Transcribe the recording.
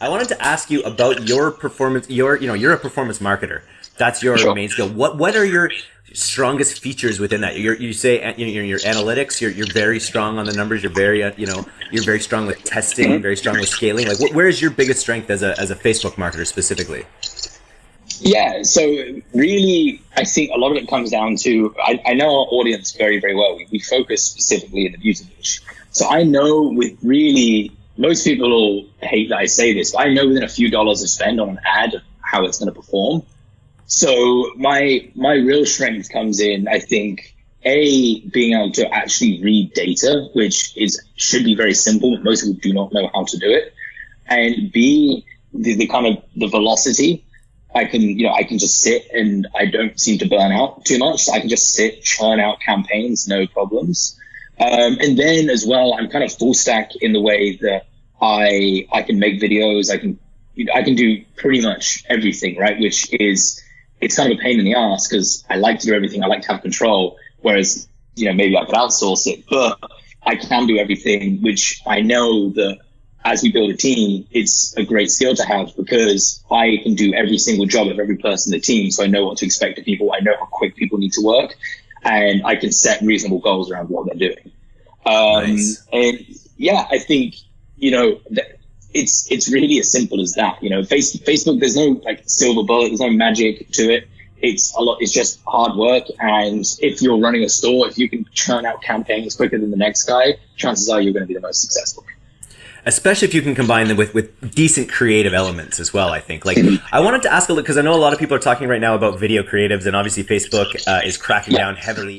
I wanted to ask you about your performance. Your, you know, you're a performance marketer. That's your sure. main skill. What what are your strongest features within that? You're, you say you know, your analytics. You're, you're very strong on the numbers. You're very uh, you know you're very strong with testing. Very strong with scaling. Like, where is your biggest strength as a as a Facebook marketer specifically? Yeah, so really, I think a lot of it comes down to I, I know our audience very, very well. We, we focus specifically in the beauty niche. So I know with really, most people will hate that I say this, but I know within a few dollars of spend on an ad how it's going to perform. So my my real strength comes in, I think, a being able to actually read data, which is should be very simple, but most people do not know how to do it, and b the, the kind of the velocity I can, you know, I can just sit and I don't seem to burn out too much. I can just sit, churn out campaigns, no problems. Um, and then as well, I'm kind of full stack in the way that I, I can make videos. I can, I can do pretty much everything, right? Which is, it's kind of a pain in the ass because I like to do everything. I like to have control. Whereas, you know, maybe I could outsource it, but I can do everything, which I know that as we build a team, it's a great skill to have because I can do every single job of every person in the team. So I know what to expect of people. I know how quick people need to work and I can set reasonable goals around what they're doing. Um, nice. and yeah, I think, you know, it's, it's really as simple as that. You know, face, Facebook, there's no like silver bullet. There's no magic to it. It's a lot. It's just hard work. And if you're running a store, if you can churn out campaigns quicker than the next guy, chances are you're going to be the most successful especially if you can combine them with, with decent creative elements as well. I think. Like, I wanted to ask a little because I know a lot of people are talking right now about video creatives, and obviously Facebook uh, is cracking down heavily